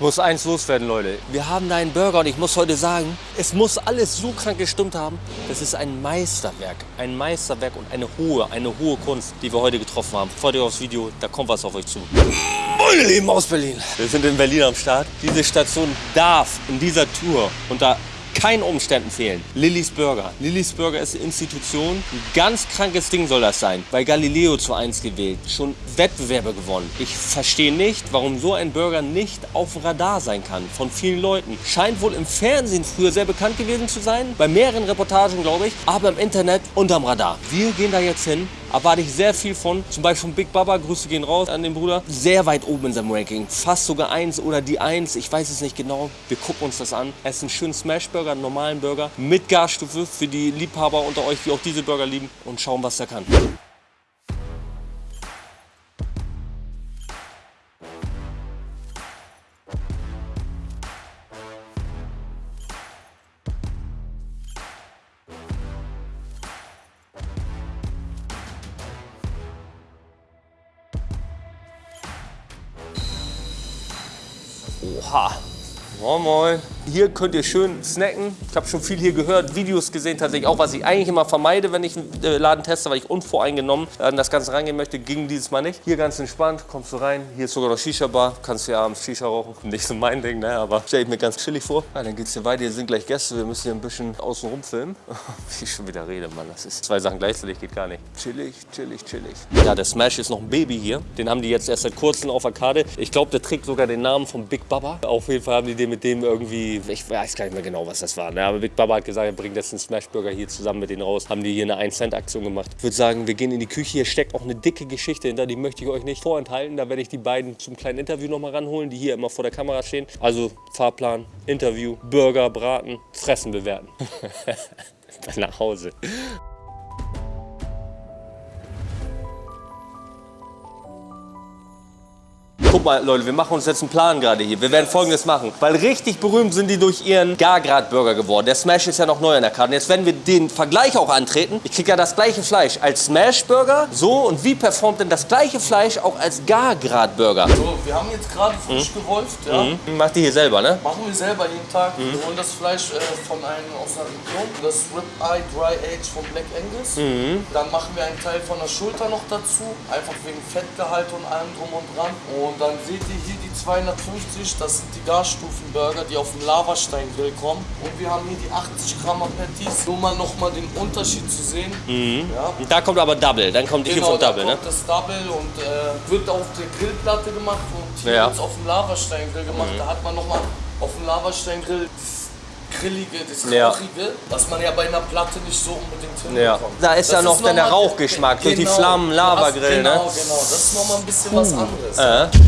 Ich muss eins loswerden, Leute. Wir haben da einen Burger und ich muss heute sagen, es muss alles so krank gestimmt haben. Das ist ein Meisterwerk. Ein Meisterwerk und eine hohe, eine hohe Kunst, die wir heute getroffen haben. Freut euch aufs Video, da kommt was auf euch zu. Meine Lieben aus Berlin. Wir sind in Berlin am Start. Diese Station darf in dieser Tour unter keinen Umständen fehlen. Lillys Burger. Lillys Burger ist eine Institution. Ein ganz krankes Ding soll das sein. Bei Galileo zu 1 gewählt. Schon Wettbewerbe gewonnen. Ich verstehe nicht, warum so ein Burger nicht auf Radar sein kann. Von vielen Leuten. Scheint wohl im Fernsehen früher sehr bekannt gewesen zu sein. Bei mehreren Reportagen, glaube ich. Aber im Internet unterm Radar. Wir gehen da jetzt hin erwarte ich sehr viel von. Zum Beispiel von Big Baba, Grüße gehen raus an den Bruder. Sehr weit oben in seinem Ranking. Fast sogar eins oder die eins, ich weiß es nicht genau. Wir gucken uns das an. Es ist ein schönen Smashburger, einen normalen Burger mit Garstufe für die Liebhaber unter euch, die auch diese Burger lieben und schauen, was er kann. Oha. Moin Moin. Hier könnt ihr schön snacken. Ich habe schon viel hier gehört, Videos gesehen tatsächlich. Auch was ich eigentlich immer vermeide, wenn ich einen äh, Laden teste, weil ich unvoreingenommen an das Ganze reingehen möchte, ging dieses Mal nicht. Hier ganz entspannt, kommst du rein. Hier ist sogar noch Shisha-Bar. Kannst du ja abends Shisha rauchen. Nicht so mein Ding, ne? aber stelle ich mir ganz chillig vor. Ja, dann geht's hier weiter. Hier sind gleich Gäste. Wir müssen hier ein bisschen außen rum filmen. Wie ich schon wieder rede, Mann. Das ist zwei Sachen gleichzeitig, geht gar nicht. Chillig, chillig, chillig. Ja, der Smash ist noch ein Baby hier. Den haben die jetzt erst seit kurzem auf der Karte. Ich glaube, der trägt sogar den Namen von Big Baba. Auf jeden Fall haben die den mit dem irgendwie, ich weiß gar nicht mehr genau, was das war. Ne? Aber Big Baba hat gesagt, er bringt jetzt einen Smashburger hier zusammen mit denen raus. Haben die hier eine 1-Cent-Aktion gemacht. Ich würde sagen, wir gehen in die Küche. Hier steckt auch eine dicke Geschichte hinter, die möchte ich euch nicht vorenthalten. Da werde ich die beiden zum kleinen Interview noch mal ranholen, die hier immer vor der Kamera stehen. Also Fahrplan, Interview, Burger, Braten, Fressen bewerten. Dann nach Hause. Guck mal, Leute, wir machen uns jetzt einen Plan gerade hier. Wir werden folgendes machen. Weil richtig berühmt sind die durch ihren Gargrad-Burger geworden. Der Smash ist ja noch neu an der Karte. Jetzt werden wir den Vergleich auch antreten. Ich kriege ja das gleiche Fleisch als Smash-Burger. So, und wie performt denn das gleiche Fleisch auch als Gargrad-Burger? So, wir haben jetzt gerade frisch gewolft. Ja. Mhm. Macht die hier selber, ne? Machen wir selber jeden Tag. Wir holen das Fleisch äh, von einem aus der Region. Das Ribeye Dry Age von Black Angus. Dann machen wir einen Teil von der Schulter noch dazu. Einfach wegen Fettgehalt und allem drum und dran. Und dann seht ihr hier die 250. Das sind die Garstufenburger, die auf dem Lavasteingrill kommen. Und wir haben hier die 80 Gramm Patties. Nur mal nochmal den Unterschied zu sehen. Ja. Und da kommt aber Double. Dann kommt die hier Genau, vom da Double, ne? kommt das Double und äh, wird auf der Grillplatte gemacht und hier Ja. wird es auf dem Lavasteingrill gemacht. Da hat man nochmal auf dem Lavasteingrill das Grillige, das Ja. Rauchige, was man ja bei einer Platte nicht so unbedingt Ja. hinbekommt. Da ist ja noch dann der Rauchgeschmack durch die Genau. Flammen, Lavagrill, genau, ne? Genau, das ist nochmal ein bisschen was anderes. Äh.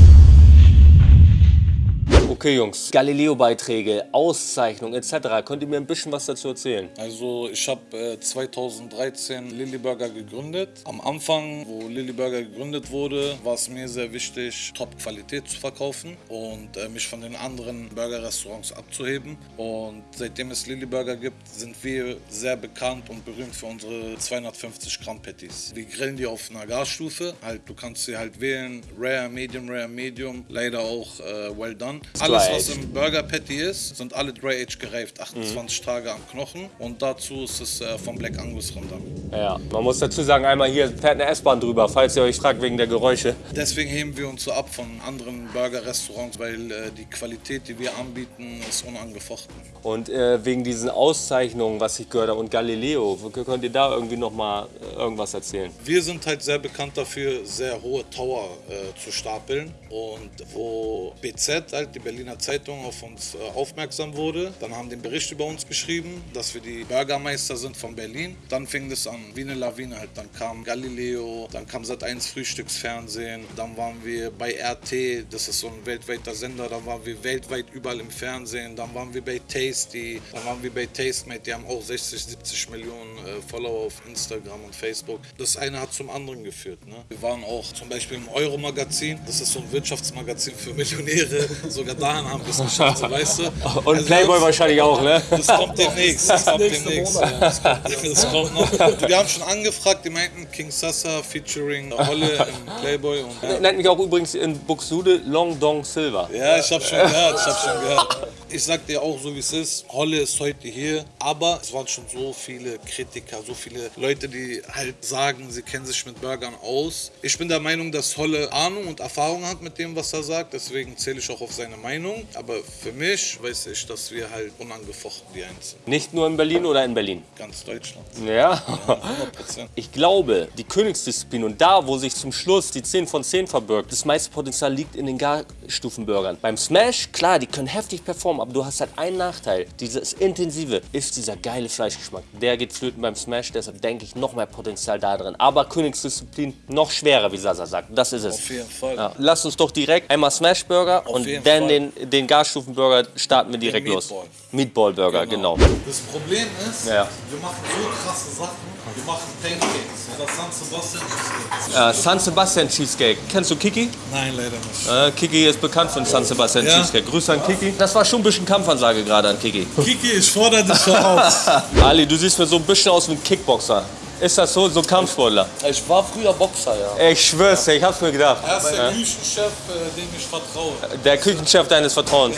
Okay, Jungs. Galileo-Beiträge, Auszeichnungen etc. Könnt ihr mir ein bisschen was dazu erzählen? Also ich habe äh, 2013 Lilly Burger gegründet. Am Anfang, wo Lilly Burger gegründet wurde, war es mir sehr wichtig, Top-Qualität zu verkaufen und äh, mich von den anderen Burger-Restaurants abzuheben. Und seitdem es Lilly Burger gibt, sind wir sehr bekannt und berühmt für unsere 250 Gramm Patties. Wir grillen die auf einer Gasstufe. Halt, du kannst sie halt wählen, Rare, Medium, Rare, Medium. Leider auch äh, Well Done. Alles, was Dry-aged. im Burger Patty ist, sind alle Dry Age gereift, 28 Mhm. Tage am Knochen. Und dazu ist es äh, vom Black Angus Rinder. Ja, man muss dazu sagen, einmal hier fährt eine S-Bahn drüber, falls ihr euch fragt wegen der Geräusche. Deswegen heben wir uns so ab von anderen Burger-Restaurants, weil äh, die Qualität, die wir anbieten, ist unangefochten. Und äh, wegen diesen Auszeichnungen, was ich gehört habe, und Galileo, könnt ihr da irgendwie noch mal äh, irgendwas erzählen? Wir sind halt sehr bekannt dafür, sehr hohe Tower äh, zu stapeln. Und wo BZ, halt die Berliner Zeitung, auf uns äh, aufmerksam wurde, dann haben einen Bericht über uns geschrieben, dass wir die Bürgermeister sind von Berlin. Dann fing das an, wie eine Lawine halt. Dann kam Galileo, dann kam Sat1 Frühstücksfernsehen, dann waren wir bei RT, das ist so ein weltweiter Sender, dann waren wir weltweit überall im Fernsehen, dann waren wir bei Tasty, dann waren wir bei Tastemate, die haben auch 60, 70 Millionen äh, Follower auf Instagram und Facebook. Das eine hat zum anderen geführt. Ne? Wir waren auch zum Beispiel im Euro-Magazin, das ist so ein Wirtschaftsmagazin für Millionäre, sogar da dahin haben wir es geschafft, so, weißt du. Und Also Playboy das- wahrscheinlich auch, ne? Das kommt demnächst. Das kommt nächste demnächst. Ja, das, kommt, das kommt noch. Wir haben schon angefragt, die meinten King Sasa featuring Holle im Playboy. Und, ja. Nennt mich auch übrigens in Buxtehude Long Dong Silver. Ja, ich hab schon gehört, ich hab schon gehört. Ich sag dir auch so wie es ist, Holle ist heute hier, aber es waren schon so viele Kritiker, so viele Leute, die halt sagen, sie kennen sich mit Burgern aus. Ich bin der Meinung, dass Holle Ahnung und Erfahrung hat mit dem, was er sagt, deswegen zähle ich auch auf seine Meinung. Aber für mich weiß ich, dass wir halt unangefochten die Einzigen. Nicht nur in Berlin oder in Berlin. Ganz Deutschland. Ja. 100 Prozent. Ich glaube, die Königsdisziplin und da, wo sich zum Schluss die 10 von 10 verbirgt, das meiste Potenzial liegt in den Garstufenburgern. Beim Smash, klar, die können heftig performen, aber du hast halt einen Nachteil. Dieses Intensive ist dieser geile Fleischgeschmack. Der geht flöten beim Smash, deshalb denke ich noch mehr Potenzial da drin. Aber Königsdisziplin noch schwerer, wie Sasa sagt. Das ist es. Auf jeden Fall. Ja. Lass uns doch direkt einmal Smash Burger und jeden dann Fall. den, den Garstufenburger starten wir direkt los. Meatball. Meatball Burger, genau. Das Problem ist, Ja. wir machen so krasse Sachen. Wir machen Pancakes oder San Sebastian Cheesecake. Äh, San Sebastian Cheesecake. Kennst du Kiki? Nein, leider nicht. Äh, Kiki ist bekannt für den San Sebastian Ja. Cheesecake. Grüße an Kiki. Das war schon ein bisschen Kampfansage gerade an Kiki. Kiki, ich fordere dich voraus. Ali, du siehst mir so ein bisschen aus wie ein Kickboxer. Ist das so? So ein Kampfsportler? Ich war früher Boxer, ja. Ich schwör's dir, ich hab's mir gedacht. Er ist der Küchenchef, äh, dem ich vertraue. Der Küchenchef deines Vertrauens.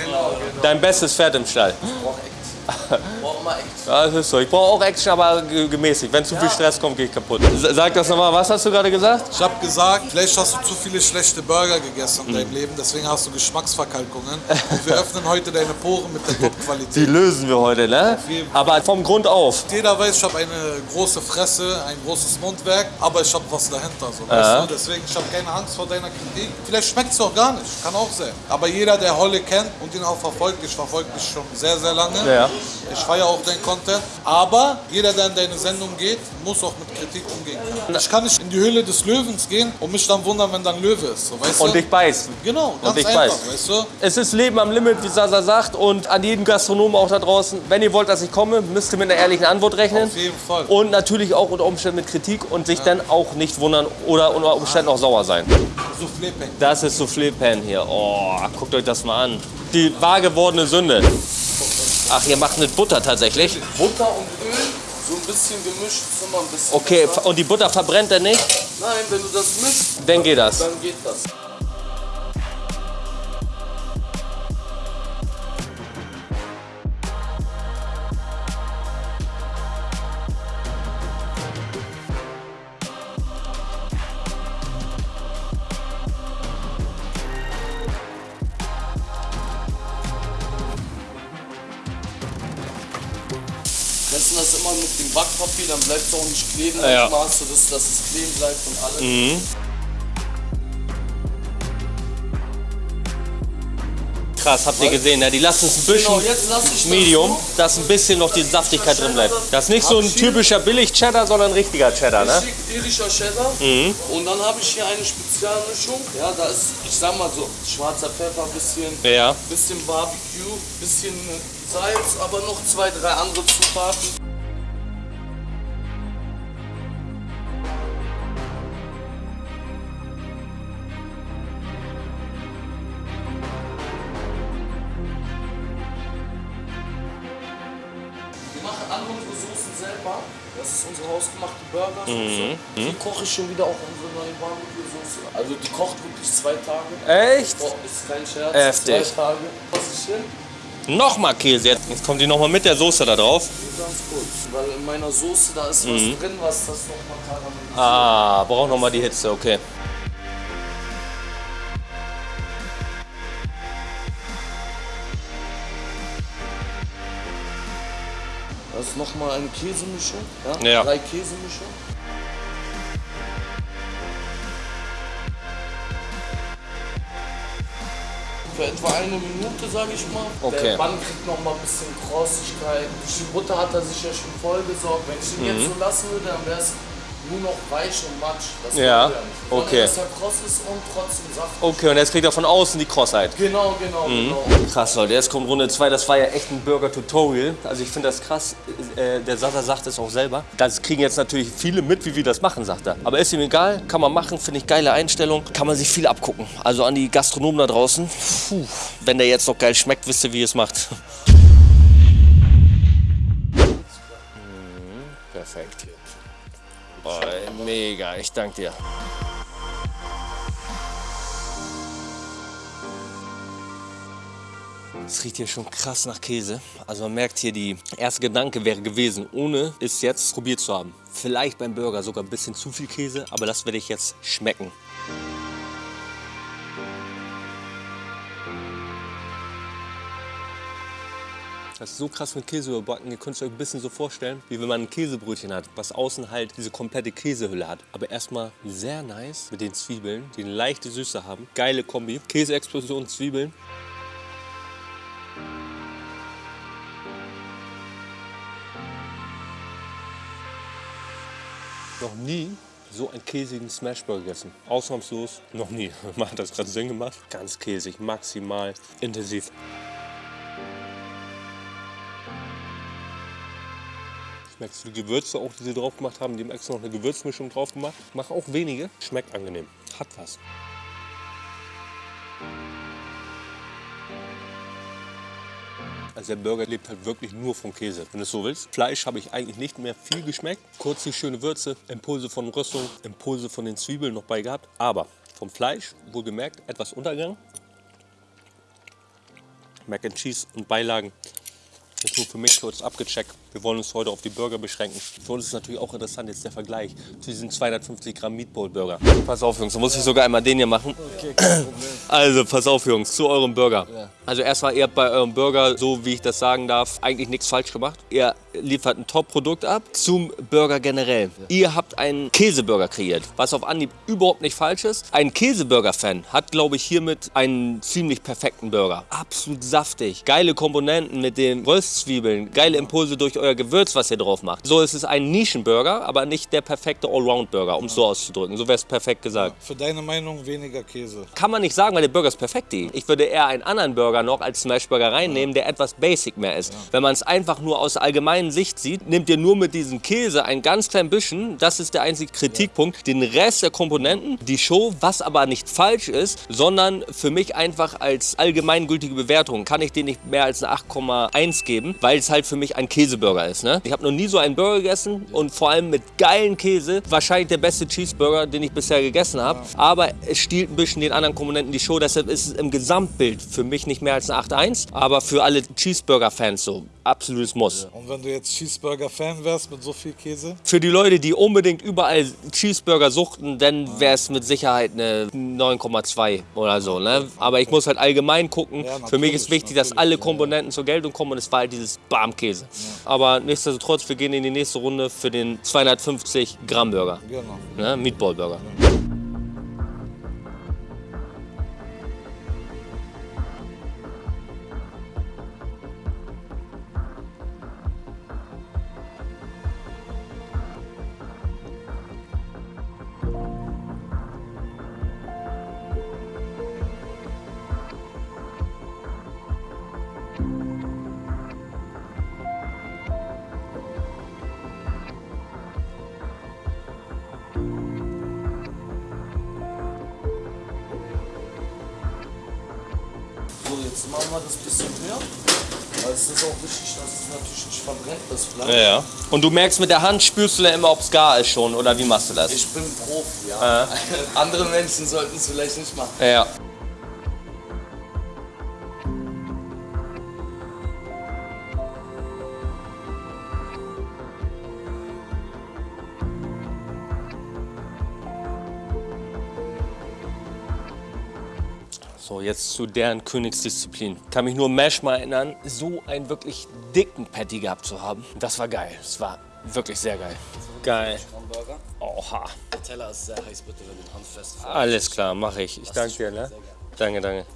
Dein bestes Pferd im Stall. Brauch Act. Brauch mal Act. Ja, das ist so. Ich brauche auch Action, aber ge- gemäßigt. Wenn zu viel Stress kommt, gehe ich kaputt. Sag das nochmal, was hast du gerade gesagt? Ich habe gesagt, vielleicht hast du zu viele schlechte Burger gegessen in deinem Leben, deswegen hast du Geschmacksverkalkungen. Und wir öffnen heute deine Poren mit der Die Top-Qualität. lösen wir heute, ne? Aber vom Grund auf. Jeder weiß, ich habe eine große Fresse, ein großes Mundwerk, aber ich habe was dahinter. So, weißt du? Deswegen, ich habe keine Angst vor deiner Kritik. Vielleicht schmeckt es auch gar nicht, kann auch sein. Aber jeder, der Holle kennt und ihn auch verfolgt, ich verfolge dich schon sehr, sehr lange. Ja. Ich feiere auch deinen Content. Aber jeder, der in deine Sendung geht, muss auch mit Kritik umgehen können. Ich kann nicht in die Höhle des Löwens gehen und mich dann wundern, wenn dann Löwe ist. So, weißt Und du? dich beißt. Genau, ganz dich einfach, beißt. weißt du? Es ist Leben am Limit, wie Sasa sagt. Und an jeden Gastronomen auch da draußen, wenn ihr wollt, dass ich komme, müsst ihr mit einer ehrlichen Antwort rechnen. Auf jeden Fall. Und natürlich auch unter Umständen mit Kritik und sich dann auch nicht wundern oder unter Umständen auch sauer sein. Soufflé Peng. Das ist Soufflé Pan hier. Oh, guckt euch das mal an. Die wahr gewordene Sünde. Ach, ihr macht mit Butter tatsächlich? Butter und Öl, so ein bisschen gemischt, ist immer ein bisschen Okay, besser. und die Butter verbrennt er nicht? Nein, wenn du das mischst, Dann geht das. dann geht das. Dann bleibt es auch nicht kleben. Ja. Manchmal hast du das, dass es kleben bleibt und alles. Krass, habt ihr gesehen, ne? Die lassen es ein bisschen Genau, Medium, dass ein bisschen noch die Saftigkeit drin bleibt. Das ist nicht so ein typischer Billig-Cheddar, sondern ein richtiger Cheddar, ne? Irischer Cheddar. Und dann habe ich hier eine Spezialmischung. Ja, da ist, ich sag mal so, schwarzer Pfeffer, bisschen, Ja. bisschen Barbecue, bisschen Salz, aber noch zwei, drei andere Zutaten. Soßen selber. Das ist unsere hausgemachte Burgersoße. Die koche ich schon wieder auch unsere neue Barbecue-Soße. Also die kocht wirklich zwei Tage. Echt? Oh, ist kein Scherz. Heftig. Zwei Tage. Was ich hin? Nochmal Käse jetzt. Kommt die nochmal mit der Soße da drauf. Ganz kurz. Weil in meiner Soße da ist was drin, was das nochmal karamellisiert. Ah, braucht nochmal die Hitze, okay. Nochmal eine Käsemischung. Ja? Ja. Drei Käsemischung. Für etwa eine Minute, sage ich mal. Okay. Der Bann kriegt noch mal ein bisschen Krossigkeit. Die Butter hat er sich ja schon voll gesorgt. Wenn ich ihn Mhm. jetzt so lassen würde, dann wäre es nur noch weich und matsch. Das Ja, okay. Dass er kross ist und trotzdem saftig. Okay, und jetzt kriegt er von außen die Crossheit. Genau, genau, Mhm. genau. Krass, Leute, jetzt kommt Runde 2. Das war ja echt ein Burger-Tutorial. Also ich finde das krass. Äh, der Sasa sagt es auch selber. Das kriegen jetzt natürlich viele mit, wie wir das machen, sagt er. Aber ist ihm egal, kann man machen, finde ich geile Einstellung. Kann man sich viel abgucken. Also an die Gastronomen da draußen. Puh, wenn der jetzt noch geil schmeckt, wisst ihr, wie ihr es macht. Mhm, Perfekt. Mega, ich danke dir. Es riecht hier schon krass nach Käse. Also man merkt hier, die erste Gedanke wäre gewesen, ohne es jetzt probiert zu haben. Vielleicht beim Burger sogar ein bisschen zu viel Käse, aber das werde ich jetzt schmecken. Das ist so krass mit Käse überbacken. Ihr könnt es euch ein bisschen so vorstellen, wie wenn man ein Käsebrötchen hat, was außen halt diese komplette Käsehülle hat. Aber erstmal sehr nice mit den Zwiebeln, die eine leichte Süße haben. Geile Kombi. Käseexplosion, Zwiebeln. Noch nie so einen käsigen Smashburger gegessen. Ausnahmslos noch nie. Man hat das gerade Sinn gemacht. Ganz käsig, maximal intensiv. Schmeckst du die Gewürze auch, die sie drauf gemacht haben? Die haben extra noch eine Gewürzmischung drauf gemacht. Mach auch wenige. Schmeckt angenehm. Hat was. Also der Burger lebt halt wirklich nur vom Käse, wenn du es so willst. Fleisch habe ich eigentlich nicht mehr viel geschmeckt. Kurz die schöne Würze, Impulse von Röstung, Impulse von den Zwiebeln noch bei gehabt. Aber vom Fleisch, wohlgemerkt, etwas untergegangen. Mac and Cheese und Beilagen ist nur für mich kurz abgecheckt. Wir wollen uns heute auf die Burger beschränken. Für uns ist natürlich auch interessant jetzt der Vergleich zu diesen 250 Gramm Meatball Burger. Pass auf Jungs, da muss ich sogar einmal den hier machen. Also pass auf Jungs, zu eurem Burger. Also erstmal, ihr habt bei eurem Burger, so wie ich das sagen darf, eigentlich nichts falsch gemacht. Ihr liefert ein Top-Produkt ab zum Burger generell. Ihr habt einen Käseburger kreiert, was auf Anhieb überhaupt nicht falsch ist. Ein Käseburger-Fan hat, glaube ich, hiermit einen ziemlich perfekten Burger. Absolut saftig, geile Komponenten mit den Röstzwiebeln, geile Impulse durch euer Gewürz, was ihr drauf macht. So ist es ein Nischenburger, aber nicht der perfekte Allround-Burger, um es so auszudrücken. So wäre es perfekt gesagt. Für deine Meinung weniger Käse. Kann man nicht sagen, weil der Burger ist perfekt. Ich würde eher einen anderen Burger noch als Smashburger reinnehmen, der etwas basic mehr ist. Wenn man es einfach nur aus allgemeinen Sicht sieht, nimmt ihr nur mit diesem Käse ein ganz klein bisschen, das ist der einzige Kritikpunkt, den Rest der Komponenten, die Show, was aber nicht falsch ist, sondern für mich einfach als allgemeingültige Bewertung kann ich den nicht mehr als eine 8,1 geben, weil es halt für mich ein Käseburger ist. Ne? Ich habe noch nie so einen Burger gegessen und vor allem mit geilen Käse, wahrscheinlich der beste Cheeseburger, den ich bisher gegessen habe, aber es stiehlt ein bisschen den anderen Komponenten die Show, deshalb ist es im Gesamtbild für mich nicht mehr als eine 8,1, aber für alle Cheeseburger-Fans so absolutes Muss. Und wenn du jetzt Cheeseburger-Fan wärst mit so viel Käse? Für die Leute, die unbedingt überall Cheeseburger suchten, dann wäre es mit Sicherheit eine 9,2 oder so. Ne? Aber ich muss halt allgemein gucken. Ja, Für mich ist wichtig, dass alle ja, Komponenten zur Geltung kommen und es war halt dieses Barmkäse. Aber nichtsdestotrotz, wir gehen in die nächste Runde für den 250 Gramm Burger. Genau. Ne? Meatball Burger. Machen wir das bisschen höher. Weil es ist auch wichtig, dass es natürlich nicht verbrennt, das Fleisch. Ja, ja. Und du merkst mit der Hand, spürst du da immer, ob es gar ist schon oder wie machst du das? Ich bin Profi, ja. Andere Menschen sollten es vielleicht nicht machen. Ja. Jetzt zu deren Königsdisziplin. Kann mich nur Mesh mal erinnern, so einen wirklich dicken Patty gehabt zu haben. Das war geil. Das war wirklich sehr geil. Geil. Oha. Der Teller ist sehr heiß, bitte, wenn du ihn handfest Alles klar, mache ich. Ich danke dir, ne? Danke, danke.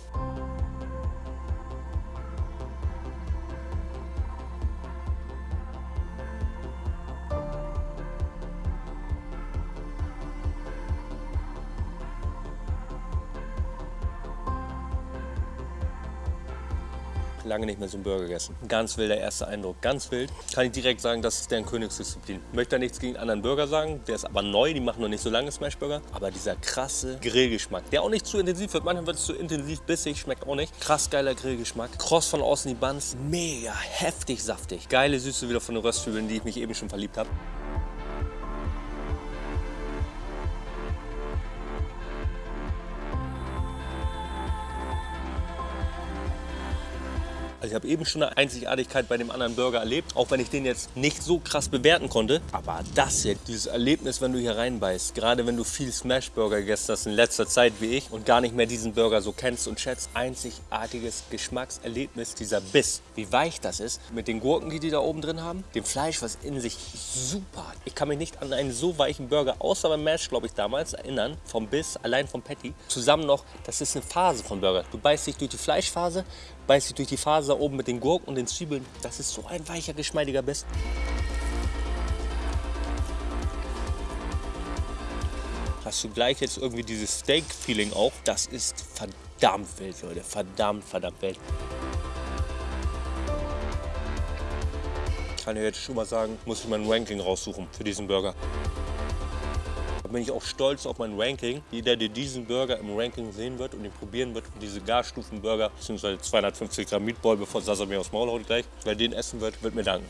Lange nicht mehr so einen Burger gegessen. Ganz wilder erster Eindruck, ganz wild. Kann ich direkt sagen, das ist deren Königsdisziplin. Möchte da nichts gegen anderen Burger sagen, der ist aber neu, die machen noch nicht so lange Smashburger. Aber dieser krasse Grillgeschmack, der auch nicht zu intensiv wird, manchmal wird es zu intensiv bissig, schmeckt auch nicht. Krass geiler Grillgeschmack. Cross von außen die Buns, mega heftig saftig. Geile Süße wieder von den Röstzwiebeln, die ich mich eben schon verliebt habe. Ich habe eben schon eine Einzigartigkeit bei dem anderen Burger erlebt, auch wenn ich den jetzt nicht so krass bewerten konnte. Aber das hier, dieses Erlebnis, wenn du hier reinbeißt, gerade wenn du viel Smash-Burger gegessen hast in letzter Zeit wie ich und gar nicht mehr diesen Burger so kennst und schätzt, einzigartiges Geschmackserlebnis, dieser Biss, wie weich das ist, mit den Gurken, die die da oben drin haben, dem Fleisch, was in sich super hat. Ich kann mich nicht an einen so weichen Burger, außer beim Mash, glaube ich, damals erinnern, vom Biss, allein vom Patty. Zusammen noch, das ist eine Phase von Burger. Du beißt dich durch die Fleischphase, beißt dich durch die Faser oben mit den Gurken und den Zwiebeln. Das ist so ein weicher, geschmeidiger Biss. Hast du gleich jetzt irgendwie dieses Steak-Feeling auch. Das ist verdammt wild, Leute. Verdammt, verdammt wild. Kann ich jetzt schon mal sagen, muss ich mein Ranking raussuchen für diesen Burger. Da bin ich auch stolz auf mein Ranking. Jeder, der diesen Burger im Ranking sehen wird und ihn probieren wird, diese Garstufenburger, bzw. 250 Gramm Meatball, bevor Sasa mir aufs Maul haut gleich, wer den essen wird, wird mir danken.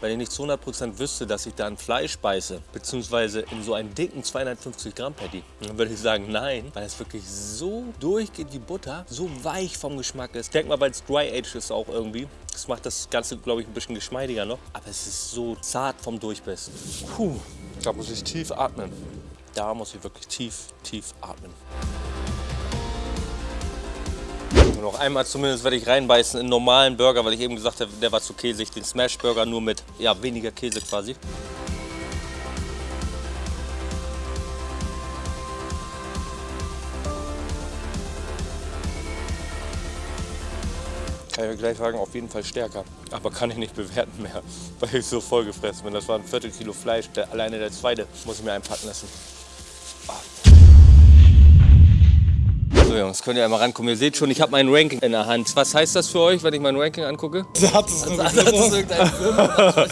Wenn ich nicht zu 100% wüsste, dass ich da ein Fleisch beiße, beziehungsweise in so einen dicken 250 Gramm Patty, dann würde ich sagen nein, weil es wirklich so durchgeht, die Butter, so weich vom Geschmack ist. Ich denke mal, weil es Dry Age ist auch irgendwie. Das macht das Ganze, glaube ich, ein bisschen geschmeidiger noch. Aber es ist so zart vom Durchbiss. Puh, da muss ich tief atmen. Da muss ich wirklich tief, tief atmen. Noch einmal zumindest werde ich reinbeißen in einen normalen Burger, weil ich eben gesagt habe, der war zu käsig. Den Smash Burger nur mit ja, weniger Käse quasi. Kann ich gleich sagen, auf jeden Fall stärker. Aber kann ich nicht bewerten mehr, weil ich so voll gefressen bin. Das war ein Viertel Kilo Fleisch. Der, alleine der zweite muss ich mir einpacken lassen. So Jungs, könnt ihr einmal rankommen. Ihr seht schon, ich habe mein Ranking in der Hand. Was heißt das für euch, wenn ich mein Ranking angucke? Hat es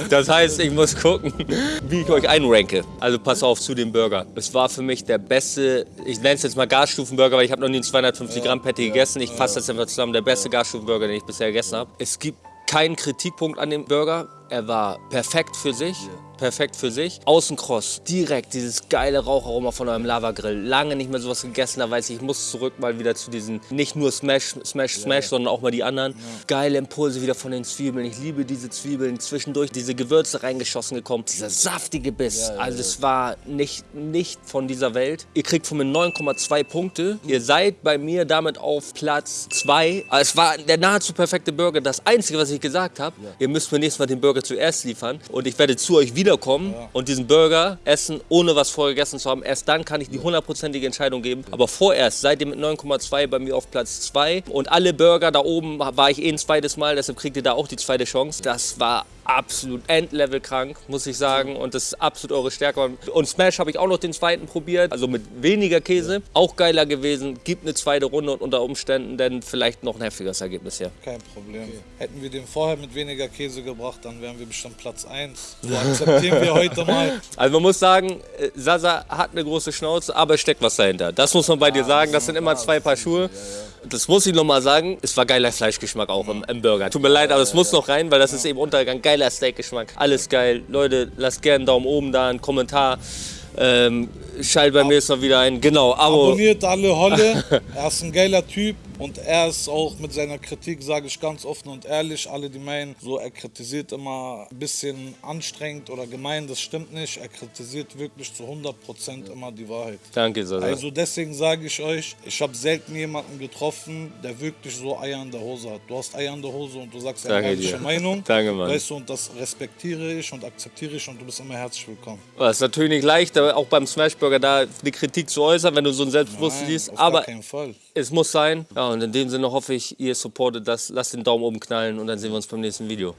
Das heißt, ich muss gucken, wie ich euch einranke. Also pass auf zu dem Burger. Es war für mich der beste, ich nenne es jetzt mal Gasstufenburger, weil ich habe noch nie einen 250 Gramm Patty gegessen. Ich fasse das einfach zusammen, der beste Gasstufenburger, den ich bisher gegessen habe. Es gibt keinen Kritikpunkt an dem Burger. Er war perfekt für sich. Perfekt für sich. Außenkross, direkt dieses geile Raucharoma von eurem Lavagrill. Lange nicht mehr sowas gegessen, da weiß ich, ich muss zurück mal wieder zu diesen, nicht nur Smash, Smash, Smash, sondern auch mal die anderen. Geile Impulse wieder von den Zwiebeln. Ich liebe diese Zwiebeln. Zwischendurch diese Gewürze reingeschossen gekommen. Dieser saftige Biss. Also es war nicht, nicht von dieser Welt. Ihr kriegt von mir 9,2 Punkte. Ihr seid bei mir damit auf Platz 2. Es war der nahezu perfekte Burger. Das Einzige, was ich gesagt habe, ihr müsst mir nächstes Mal den Burger zuerst liefern. Und ich werde zu euch wiederkommen und diesen Burger essen, ohne was vorher gegessen zu haben. Erst dann kann ich die hundertprozentige Entscheidung geben. Aber vorerst seid ihr mit 9,2 bei mir auf Platz 2. Und alle Burger da oben war ich eh ein zweites Mal, deshalb kriegt ihr da auch die zweite Chance. Das war absolut Endlevel krank, muss ich sagen. Und das ist absolut eure Stärke. Und Smash habe ich auch noch den zweiten probiert, also mit weniger Käse. Auch geiler gewesen. Gibt eine zweite Runde und unter Umständen dann vielleicht noch ein heftigeres Ergebnis hier. Kein Problem. Hätten wir den vorher mit weniger Käse gebracht, dann wären wir bestimmt Platz 1. So akzeptieren wir heute mal. Also man muss sagen, äh, Sasa hat eine große Schnauze, aber es steckt was dahinter. Das muss man bei dir sagen. Das sind immer zwei Paar Schuhe. Das muss ich noch mal sagen. Es war geiler Fleischgeschmack auch im, im Burger. Tut mir leid, aber es muss noch rein, weil das ist eben Untergang. Geiler Steakgeschmack. Alles geil. Leute, lasst gerne einen Daumen oben da, einen Kommentar. Ähm, schalt beim nächsten Mal wieder ein. Genau, Abo. Abonniert alle Holle. Er ist ein geiler Typ und er ist auch mit seiner Kritik, sage ich ganz offen und ehrlich, alle die meinen, so er kritisiert immer ein bisschen anstrengend oder gemein, das stimmt nicht. Er kritisiert wirklich zu 100% immer die Wahrheit. Danke, Sasa. Also deswegen sage ich euch, ich habe selten jemanden getroffen, der wirklich so Eier in der Hose hat. Du hast Eier in der Hose und du sagst eine ehrliche. Meinung. Danke, Mann. Weißt du, und das respektiere ich und akzeptiere ich und du bist immer herzlich willkommen. Das ist natürlich nicht leicht, aber auch beim Smashburger da eine Kritik zu äußern, wenn du so ein Selbstbewusstsein Nein, siehst. auf Aber gar keinen Fall. Es muss sein. Ja, und in dem Sinne hoffe ich, ihr supportet das. Lasst den Daumen oben knallen und dann sehen wir uns beim nächsten Video.